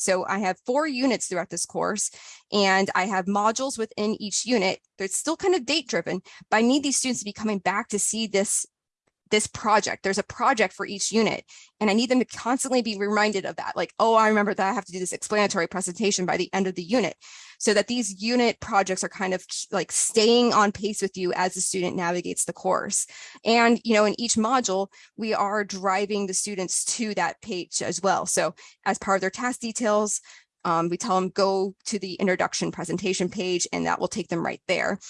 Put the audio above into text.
So I have four units throughout this course and I have modules within each unit. It's still kind of date driven, but I need these students to be coming back to see this this project. There's a project for each unit and I need them to constantly be reminded of that. Like, oh, I remember that I have to do this explanatory presentation by the end of the unit so that these unit projects are kind of like staying on pace with you as the student navigates the course. And, you know, in each module, we are driving the students to that page as well. So as part of their task details, um, we tell them go to the introduction presentation page and that will take them right there.